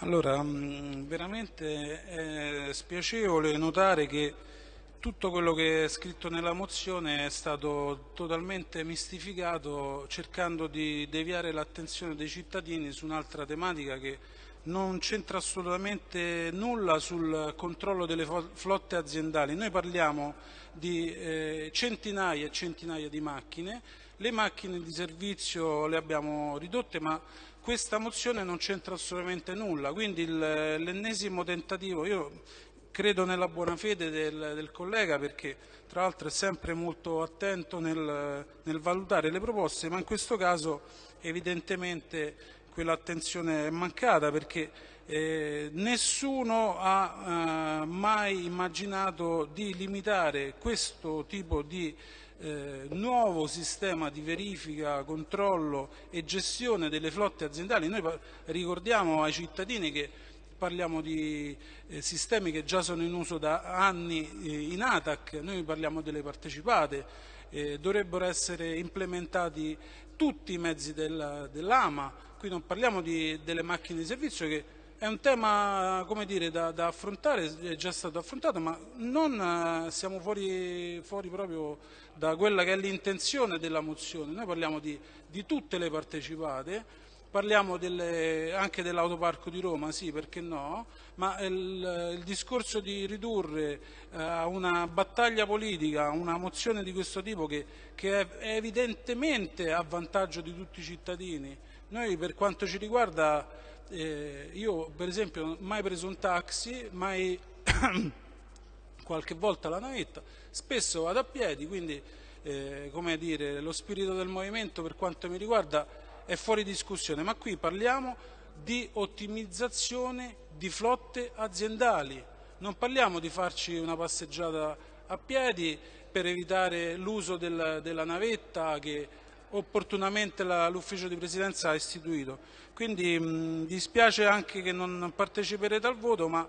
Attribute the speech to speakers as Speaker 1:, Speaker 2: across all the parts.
Speaker 1: Allora, mm, veramente è spiacevole notare che tutto quello che è scritto nella mozione è stato totalmente mistificato cercando di deviare l'attenzione dei cittadini su un'altra tematica che non c'entra assolutamente nulla sul controllo delle flotte aziendali. Noi parliamo di eh, centinaia e centinaia di macchine, le macchine di servizio le abbiamo ridotte ma questa mozione non c'entra assolutamente nulla, quindi l'ennesimo tentativo, io credo nella buona fede del, del, collega perché tra l'altro è sempre molto attento nel, nel valutare le proposte, ma in questo caso evidentemente quell'attenzione è mancata perché eh, nessuno ha eh, mai immaginato di limitare questo tipo di eh, nuovo sistema di verifica, controllo e gestione delle flotte aziendali. Noi ricordiamo ai cittadini che parliamo di eh, sistemi che già sono in uso da anni eh, in ATAC, noi parliamo delle partecipate, eh, dovrebbero essere implementati tutti i mezzi del, dell'AMA, qui non parliamo di, delle macchine di servizio che è un tema dire, da, da, affrontare, è già stato affrontato, ma non eh, siamo fuori, fuori proprio da quella che è l'intenzione della mozione. Noi parliamo di, di tutte le partecipate, parliamo delle, anche dell'autoparco di Roma, sì, perché no, ma il, il discorso di ridurre eh, a uh, una battaglia politica una mozione di questo tipo che, che è, è evidentemente a vantaggio di tutti i cittadini, noi per quanto ci riguarda eh, io per esempio non ho mai preso un taxi, mai qualche volta la navetta, spesso vado a piedi, quindi eh, come dire, lo spirito del movimento per quanto mi riguarda è fuori discussione, ma qui parliamo di ottimizzazione di flotte aziendali, non parliamo di farci una passeggiata a piedi per evitare l'uso del, della navetta che opportunamente l'ufficio di presidenza ha istituito. Quindi mh, dispiace anche che non parteciperete al voto, ma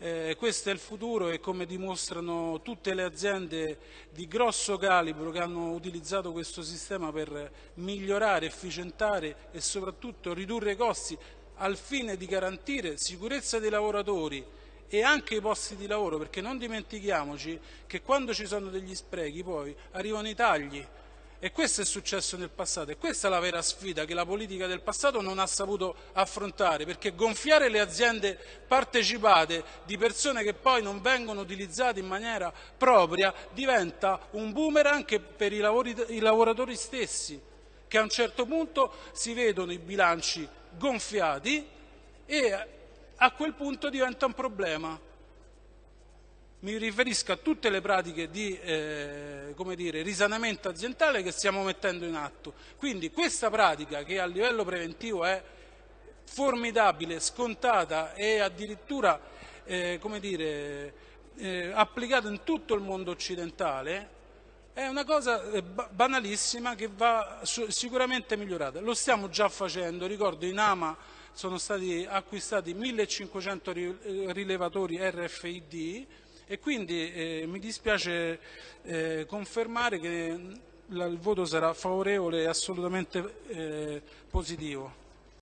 Speaker 1: eh, questo è il futuro e come dimostrano tutte le aziende di grosso calibro che hanno utilizzato questo sistema per migliorare, efficientare e soprattutto ridurre i costi al fine di garantire sicurezza dei lavoratori e anche i posti di lavoro, perché non dimentichiamoci che quando ci sono degli sprechi poi arrivano i tagli, e questo è successo nel passato e questa è la vera sfida che la politica del passato non ha saputo affrontare, perché gonfiare le aziende partecipate di persone che poi non vengono utilizzate in maniera propria diventa un boomerang anche per i, lavori, i lavoratori stessi, che a un certo punto si vedono i bilanci gonfiati e a quel punto diventa un problema mi riferisco a tutte le pratiche di eh, dire, risanamento aziendale che stiamo mettendo in atto. Quindi questa pratica che a livello preventivo è formidabile, scontata e addirittura eh, dire, eh, applicata in tutto il mondo occidentale è una cosa eh, banalissima che va sicuramente migliorata. Lo stiamo già facendo, ricordo in AMA sono stati acquistati 1500 eh, rilevatori RFID e quindi eh, mi dispiace eh, confermare che il voto sarà favorevole e assolutamente eh, positivo.